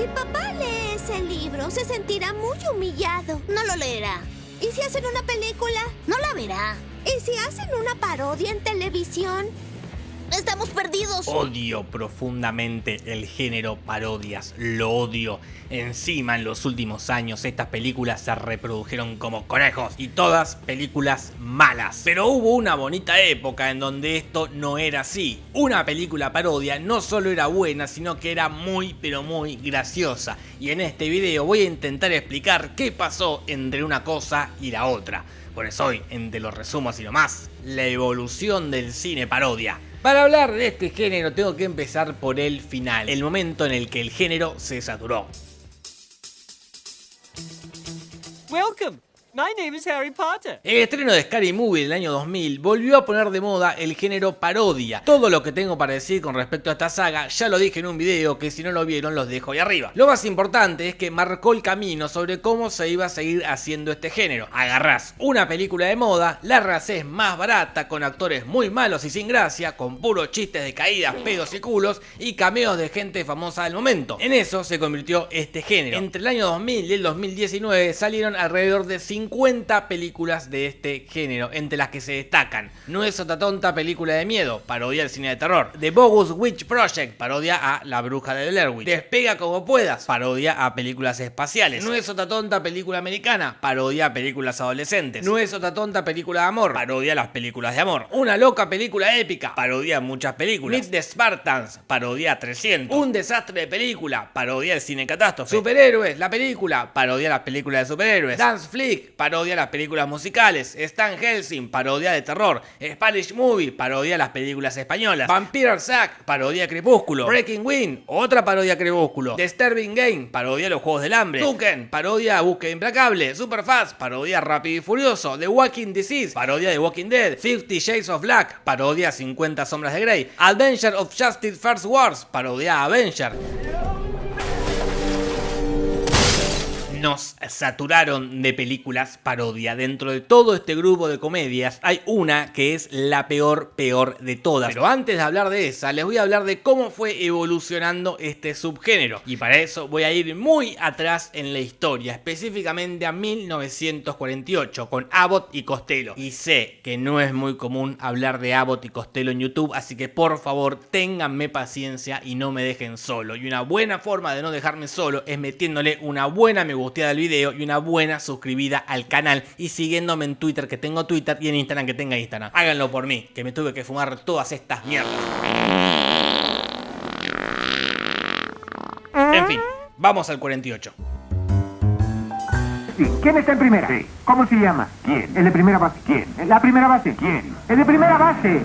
Si papá lee ese libro, se sentirá muy humillado. No lo leerá. ¿Y si hacen una película? No la verá. ¿Y si hacen una parodia en televisión? Estamos perdidos. Odio profundamente el género parodias, lo odio. Encima en los últimos años estas películas se reprodujeron como conejos y todas películas malas. Pero hubo una bonita época en donde esto no era así. Una película parodia no solo era buena, sino que era muy pero muy graciosa. Y en este video voy a intentar explicar qué pasó entre una cosa y la otra. Por eso hoy, entre los resumos y lo más, la evolución del cine parodia. Para hablar de este género tengo que empezar por el final, el momento en el que el género se saturó. Welcome. My name is Harry Potter. El estreno de Scary Movie del año 2000 volvió a poner de moda el género parodia. Todo lo que tengo para decir con respecto a esta saga ya lo dije en un video que si no lo vieron los dejo ahí arriba. Lo más importante es que marcó el camino sobre cómo se iba a seguir haciendo este género. Agarrás una película de moda, la haces más barata con actores muy malos y sin gracia, con puros chistes de caídas, pedos y culos y cameos de gente famosa del momento. En eso se convirtió este género. Entre el año 2000 y el 2019 salieron alrededor de 50 películas de este género, entre las que se destacan No es otra tonta película de miedo, parodia al cine de terror. The Bogus Witch Project, parodia a La Bruja de Blair Despega como puedas, parodia a películas espaciales. No es otra tonta película americana, parodia a películas adolescentes. No es otra tonta película de amor, parodia a las películas de amor. Una loca película épica, parodia a muchas películas. Meet the Spartans, parodia a 300 Un desastre de película, parodia al cine catástrofe. Superhéroes, la película, parodia a las películas de superhéroes. Dance Flick, parodia las películas musicales. Stan Helsing, parodia de terror. Spanish Movie, parodia las películas españolas. Vampire Zack, parodia Crepúsculo. Breaking Wind, otra parodia Crepúsculo. Disturbing Game, parodia los Juegos del Hambre. Tuken, parodia Búsqueda Implacable. Superfast, parodia Rápido y Furioso. The Walking Disease, parodia de Walking Dead. Fifty Shades of Black, parodia a 50 Sombras de Grey. Adventure of Justice First Wars, parodia Avenger. Nos saturaron de películas parodia. Dentro de todo este grupo de comedias hay una que es la peor, peor de todas. Pero antes de hablar de esa, les voy a hablar de cómo fue evolucionando este subgénero. Y para eso voy a ir muy atrás en la historia, específicamente a 1948, con Abbott y Costello. Y sé que no es muy común hablar de Abbott y Costello en YouTube, así que por favor ténganme paciencia y no me dejen solo. Y una buena forma de no dejarme solo es metiéndole una buena me gusta del video y una buena suscribida al canal y siguiéndome en Twitter que tengo Twitter y en Instagram que tenga Instagram. Háganlo por mí, que me tuve que fumar todas estas mierdas. En fin, vamos al 48. ¿Quién está en primera? ¿Cómo se llama? ¿Quién? El de primera base. ¿Quién? ¿La primera base? ¿Quién? El de primera base.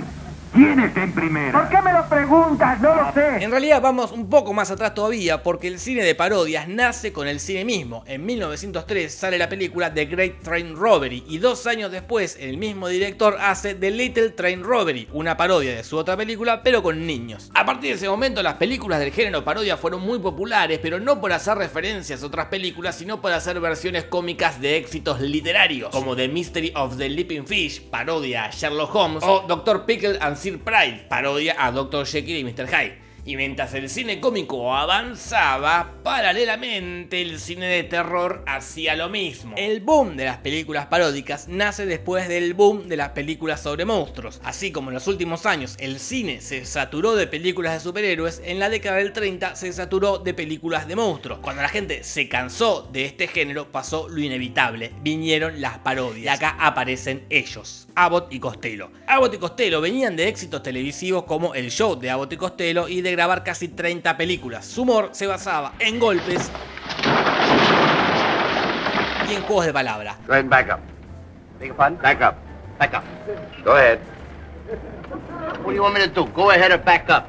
¿Quién está en primera? ¿Por qué me lo preguntas? No lo sé. En realidad vamos un poco más atrás todavía porque el cine de parodias nace con el cine mismo. En 1903 sale la película The Great Train Robbery y dos años después el mismo director hace The Little Train Robbery, una parodia de su otra película pero con niños. A partir de ese momento las películas del género parodia fueron muy populares pero no por hacer referencias a otras películas sino por hacer versiones cómicas de éxitos literarios como The Mystery of the Leaping Fish, parodia a Sherlock Holmes o Dr. Pickle and Sir Pride, parodia a Dr. Jekyll y Mr. Hyde. Y mientras el cine cómico avanzaba, paralelamente el cine de terror hacía lo mismo. El boom de las películas paródicas nace después del boom de las películas sobre monstruos. Así como en los últimos años el cine se saturó de películas de superhéroes, en la década del 30 se saturó de películas de monstruos. Cuando la gente se cansó de este género pasó lo inevitable, vinieron las parodias. Y acá aparecen ellos, Abbott y Costello. Abbott y Costello venían de éxitos televisivos como El Show de Abbott y Costello y de grabar casi 30 películas. Su humor se basaba en golpes y en juegos de palabra. Go ahead.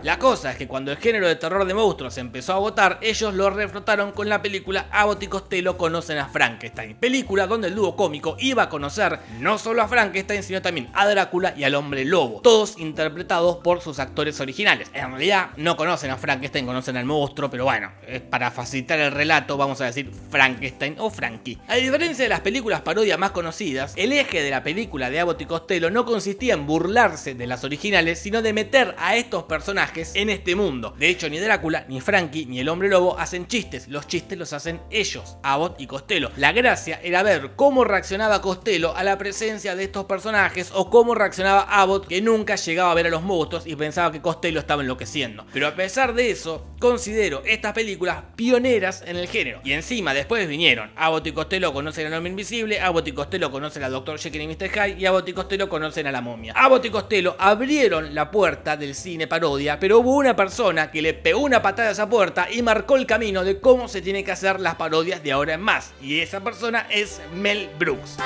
La cosa es que cuando el género de terror de monstruos empezó a agotar, ellos lo reflotaron con la película Abbott y Costello conocen a Frankenstein, película donde el dúo cómico iba a conocer no solo a Frankenstein, sino también a Drácula y al hombre lobo, todos interpretados por sus actores originales. En realidad no conocen a Frankenstein, conocen al monstruo, pero bueno, para facilitar el relato vamos a decir Frankenstein o Frankie. A diferencia de las películas parodia más conocidas, el eje de la película de Abbott y Costello no consistía en burlarse de las originales, sino de meter a estos personajes en este mundo. De hecho, ni Drácula, ni Frankie, ni el Hombre Lobo hacen chistes, los chistes los hacen ellos, Abbott y Costello. La gracia era ver cómo reaccionaba Costello a la presencia de estos personajes o cómo reaccionaba Abbott que nunca llegaba a ver a los monstruos y pensaba que Costello estaba enloqueciendo. Pero a pesar de eso, considero estas películas pioneras en el género. Y encima después vinieron Abbott y Costello conocen al hombre invisible, Abbott y Costello conocen al Dr. Jekyll y Mr. Hyde y Abbott y Costello conocen a la momia. Abbott y Costello abrieron la puerta del cine parodia, pero hubo una persona que le pegó una patada a esa puerta y marcó el camino de cómo se tiene que hacer las parodias de ahora en más. Y esa persona es Mel Brooks.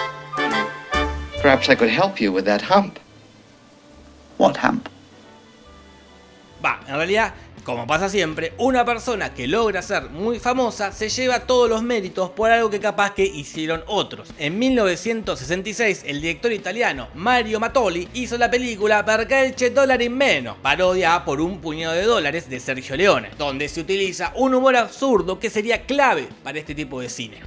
Perhaps I could help you with that hump. What hump? Va, en realidad, como pasa siempre, una persona que logra ser muy famosa se lleva todos los méritos por algo que capaz que hicieron otros. En 1966, el director italiano Mario Mattoli hizo la película Perché il c'è dólar in meno, parodia por un puñado de dólares de Sergio Leone, donde se utiliza un humor absurdo que sería clave para este tipo de cine.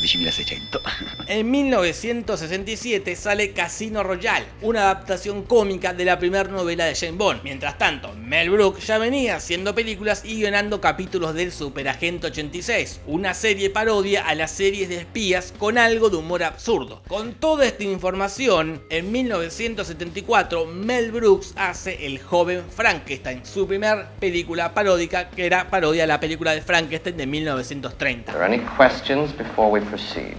12.600. En 1967 sale Casino Royale, una adaptación cómica de la primera novela de Jane Bond. Mientras tanto, Mel Brooks ya venía haciendo películas y guionando capítulos del Superagente 86, una serie parodia a las series de espías con algo de humor absurdo. Con toda esta información, en 1974 Mel Brooks hace El joven Frankenstein, su primer película paródica que era parodia a la película de Frankenstein de 1930. Are there any questions before we proceed?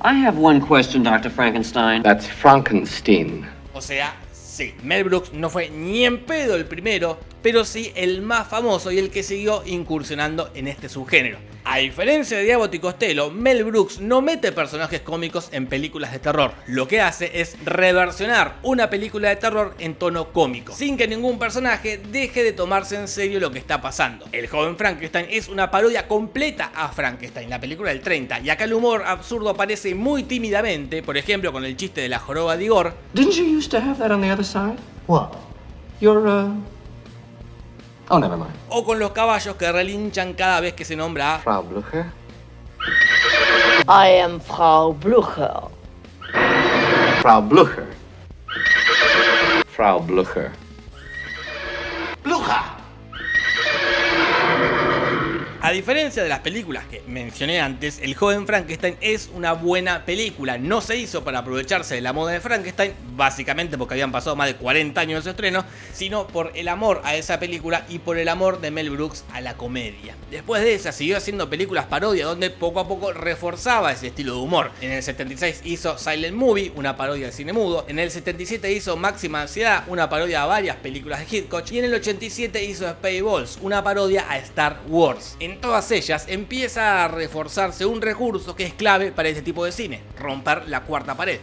I have one question, Dr. Frankenstein. That's Frankenstein. O sea, sí, Mel Brooks no fue ni en pedo el primero, pero sí el más famoso y el que siguió incursionando en este subgénero. A diferencia de Abbott y Costello, Mel Brooks no mete personajes cómicos en películas de terror. Lo que hace es reversionar una película de terror en tono cómico, sin que ningún personaje deje de tomarse en serio lo que está pasando. El joven Frankenstein es una parodia completa a Frankenstein, la película del 30, y acá el humor absurdo aparece muy tímidamente, por ejemplo con el chiste de la joroba de Igor, Didn't you used to have that on the other side? What? Your, uh... Oh, never mind. o con los caballos que relinchan cada vez que se nombra a Frau Blucher? I am Frau Blucher. Frau Blucher. Frau Blucher. A diferencia de las películas que mencioné antes, El joven Frankenstein es una buena película. No se hizo para aprovecharse de la moda de Frankenstein, básicamente porque habían pasado más de 40 años de su estreno, sino por el amor a esa película y por el amor de Mel Brooks a la comedia. Después de esa siguió haciendo películas parodia donde poco a poco reforzaba ese estilo de humor. En el 76 hizo Silent Movie, una parodia de cine mudo. En el 77 hizo Máxima Ansiedad, una parodia a varias películas de Hitchcock. Y en el 87 hizo Spaceballs, una parodia a Star Wars. Todas ellas empieza a reforzarse un recurso que es clave para este tipo de cine, romper la cuarta pared.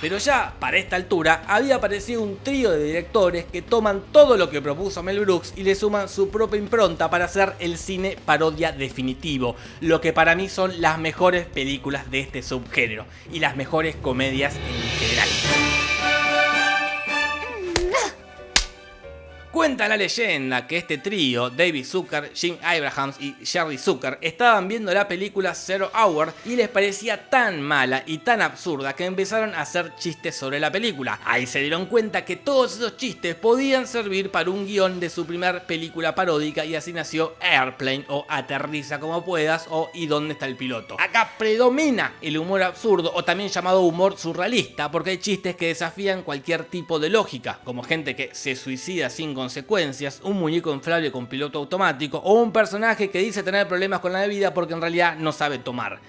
Pero ya para esta altura había aparecido un trío de directores que toman todo lo que propuso Mel Brooks y le suman su propia impronta para hacer el cine parodia definitivo, lo que para mí son las mejores películas de este subgénero y las mejores comedias en general. Cuenta la leyenda que este trío, David Zucker, Jim Abrahams y Jerry Zucker, estaban viendo la película Zero Hour y les parecía tan mala y tan absurda que empezaron a hacer chistes sobre la película. Ahí se dieron cuenta que todos esos chistes podían servir para un guion de su primer película paródica y así nació Airplane o Aterriza como puedas o ¿Y dónde está el piloto? Acá predomina el humor absurdo o también llamado humor surrealista porque hay chistes que desafían cualquier tipo de lógica, como gente que se suicida sin consecuencias, un muñeco inflable con piloto automático o un personaje que dice tener problemas con la bebida porque en realidad no sabe tomar.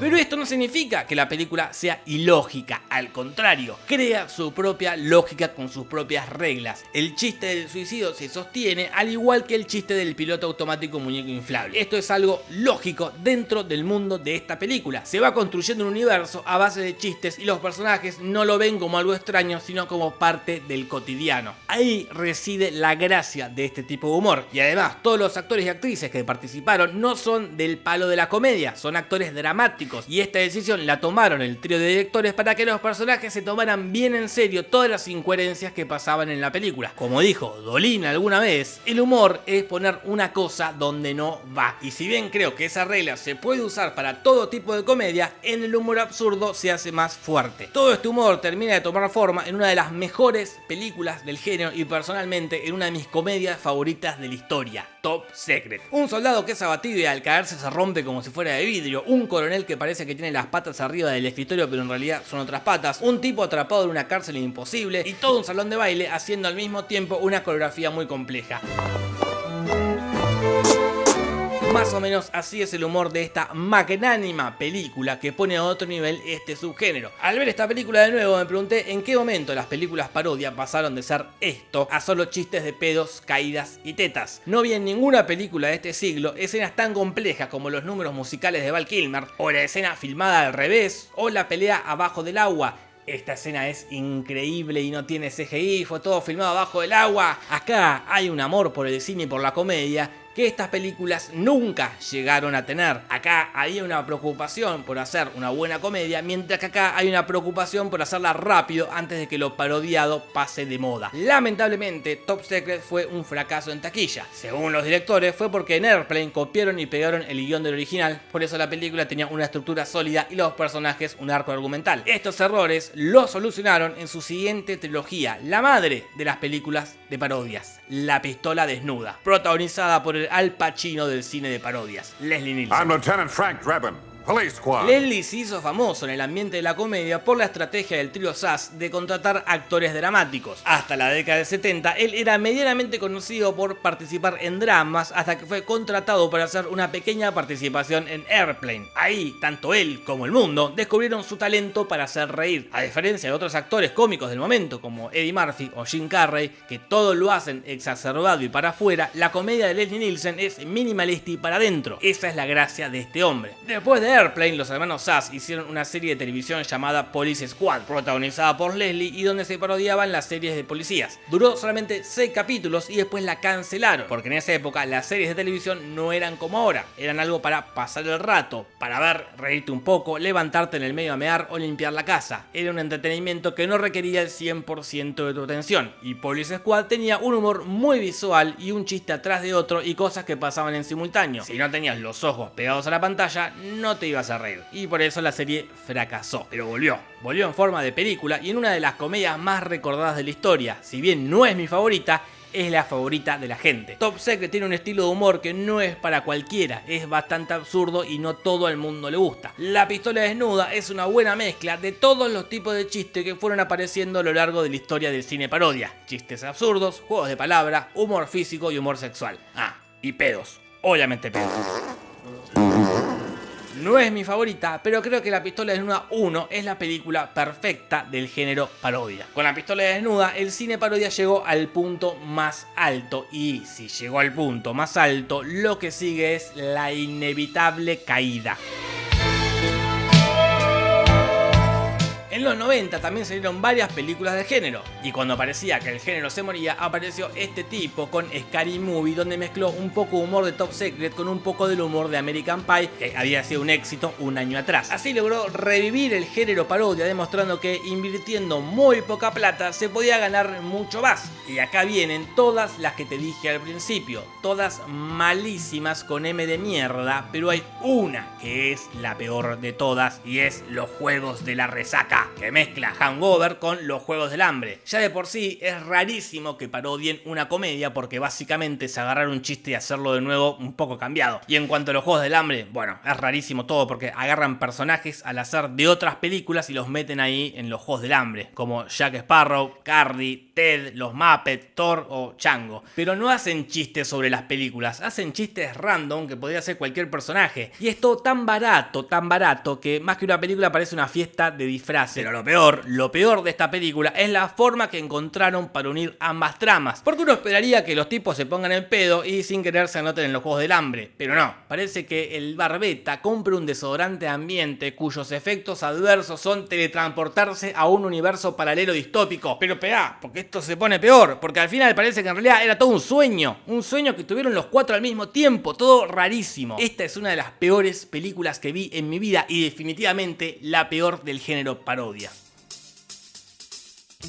Pero esto no significa que la película sea ilógica, al contrario, crea su propia lógica con sus propias reglas. El chiste del suicidio se sostiene al igual que el chiste del piloto automático muñeco inflable. Esto es algo lógico dentro del mundo de esta película. Se va construyendo un universo a base de chistes y los personajes no lo ven como algo extraño, sino como parte del cotidiano. Ahí reside la gracia de este tipo de humor. Y además, todos los actores y actrices que participaron no son del palo de la comedia, son actores dramáticos Y esta decisión la tomaron el trío de directores para que los personajes se tomaran bien en serio todas las incoherencias que pasaban en la película. Como dijo Dolina alguna vez, el humor es poner una cosa donde no va. Y si bien creo que esa regla se puede usar para todo tipo de comedia, en el humor absurdo se hace más fuerte. Todo este humor termina de tomar forma en una de las mejores películas del género y personalmente en una de mis comedias favoritas de la historia, Top Secret. Un soldado que es abatido y al caerse se rompe como si fuera de vidrio, un coronel que parece que tiene las patas arriba del escritorio pero en realidad son otras patas, un tipo atrapado en una cárcel imposible y todo un salón de baile haciendo al mismo tiempo una coreografía muy compleja. Más o menos así es el humor de esta magnánima película que pone a otro nivel este subgénero. Al ver esta película de nuevo me pregunté en qué momento las películas parodia pasaron de ser esto a solo chistes de pedos, caídas y tetas. No vi en ninguna película de este siglo escenas tan complejas como los números musicales de Val Kilmer, o la escena filmada al revés, o la pelea abajo del agua, esta escena es increíble y no tiene CGI, fue todo filmado abajo del agua. Acá hay un amor por el cine y por la comedia que estas películas nunca llegaron a tener. Acá había una preocupación por hacer una buena comedia, mientras que acá hay una preocupación por hacerla rápido antes de que lo parodiado pase de moda. Lamentablemente, Top Secret fue un fracaso en taquilla. Según los directores, fue porque en Airplane copiaron y pegaron el guion del original, por eso la película tenía una estructura sólida y los personajes un arco argumental. Estos errores los solucionaron en su siguiente trilogía, la madre de las películas de parodias, La pistola desnuda, protagonizada por el Al Pacino del cine de parodias, Leslie Nielsen. Leslie se hizo famoso en el ambiente de la comedia por la estrategia del trío SAS de contratar actores dramáticos. Hasta la década de 70, él era medianamente conocido por participar en dramas hasta que fue contratado para hacer una pequeña participación en Airplane. Ahí, tanto él como el mundo descubrieron su talento para hacer reír. A diferencia de otros actores cómicos del momento como Eddie Murphy o Jim Carrey, que todo lo hacen exacerbado y para afuera, la comedia de Leslie Nielsen es minimalista y para adentro. Esa es la gracia de este hombre. Después de Airplane, los hermanos Sass hicieron una serie de televisión llamada Police Squad, protagonizada por Leslie y donde se parodiaban las series de policías. Duró solamente 6 capítulos y después la cancelaron, porque en esa época las series de televisión no eran como ahora, eran algo para pasar el rato, para ver, reírte un poco, levantarte en el medio a mear o limpiar la casa. Era un entretenimiento que no requería el 100% de tu atención, y Police Squad tenía un humor muy visual y un chiste atrás de otro y cosas que pasaban en simultáneo. Si no tenías los ojos pegados a la pantalla, no te ibas a reír. Y por eso la serie fracasó. Pero volvió. Volvió en forma de película y en una de las comedias más recordadas de la historia. Si bien no es mi favorita, es la favorita de la gente. Top Secret tiene un estilo de humor que no es para cualquiera, es bastante absurdo y no todo el mundo le gusta. La pistola desnuda es una buena mezcla de todos los tipos de chistes que fueron apareciendo a lo largo de la historia del cine parodia. Chistes absurdos, juegos de palabra, humor físico y humor sexual. Ah, y pedos. Obviamente pedos. No es mi favorita, pero creo que La Pistola Desnuda 1 es la película perfecta del género parodia. Con La Pistola Desnuda, el cine parodia llegó al punto más alto y si llegó al punto más alto, lo que sigue es la inevitable caída. En los 90 también salieron varias películas de género, y cuando parecía que el género se moría, apareció este tipo con Scary Movie, donde mezcló un poco humor de Top Secret con un poco del humor de American Pie, que había sido un éxito un año atrás. Así logró revivir el género parodia, demostrando que invirtiendo muy poca plata se podía ganar mucho más. Y acá vienen todas las que te dije al principio, todas malísimas con M de mierda, pero hay una que es la peor de todas, y es los juegos de la resaca que mezcla Hangover con los Juegos del Hambre. Ya de por sí es rarísimo que parodien una comedia porque básicamente es agarrar un chiste y hacerlo de nuevo un poco cambiado. Y en cuanto a los Juegos del Hambre, bueno, es rarísimo todo porque agarran personajes al azar de otras películas y los meten ahí en los Juegos del Hambre, como Jack Sparrow, Cardi, Ted, los Muppets, Thor o Chango. Pero no hacen chistes sobre las películas, hacen chistes random que podría ser cualquier personaje. Y es todo tan barato, tan barato, que más que una película parece una fiesta de disfraces Pero lo peor, lo peor de esta película es la forma que encontraron para unir ambas tramas. Porque uno esperaría que los tipos se pongan en pedo y sin querer se anoten en los juegos del hambre. Pero no, parece que el barbeta compra un desodorante ambiente cuyos efectos adversos son teletransportarse a un universo paralelo distópico. Pero pea, porque esto se pone peor. Porque al final parece que en realidad era todo un sueño. Un sueño que tuvieron los cuatro al mismo tiempo. Todo rarísimo. Esta es una de las peores películas que vi en mi vida y definitivamente la peor del género parodia. día.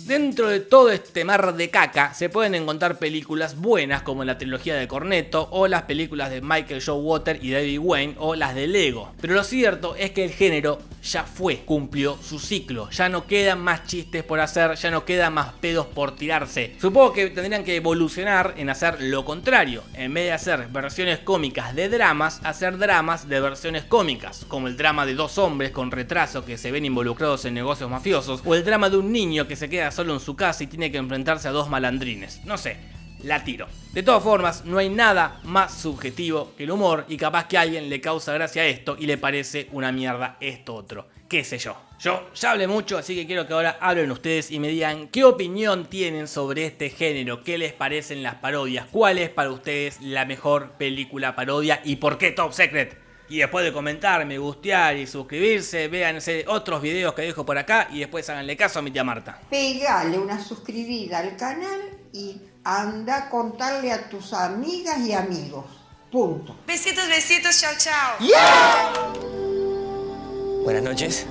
Dentro de todo este mar de caca se pueden encontrar películas buenas como la trilogía de Cornetto o las películas de Michael Joe Water y David Wayne o las de Lego. Pero lo cierto es que el género ya fue, cumplió su ciclo, ya no quedan más chistes por hacer, ya no quedan más pedos por tirarse. Supongo que tendrían que evolucionar en hacer lo contrario, en vez de hacer versiones cómicas de dramas, hacer dramas de versiones cómicas, como el drama de dos hombres con retraso que se ven involucrados en negocios mafiosos o el drama de un niño que se queda solo en su casa y tiene que enfrentarse a dos malandrines. No sé, la tiro. De todas formas, no hay nada más subjetivo que el humor y capaz que a alguien le causa gracia esto y le parece una mierda esto otro. Qué sé yo. Yo ya hablé mucho, así que quiero que ahora hablen ustedes y me digan qué opinión tienen sobre este género, qué les parecen las parodias, cuál es para ustedes la mejor película parodia y por qué Top Secret. Y después de comentar, me gustear y suscribirse, véanse otros videos que dejo por acá y después háganle caso a mi tía Marta. Pegale una suscribida al canal y anda a contarle a tus amigas y amigos. Punto. Besitos, besitos, chao, chao. Buenas noches.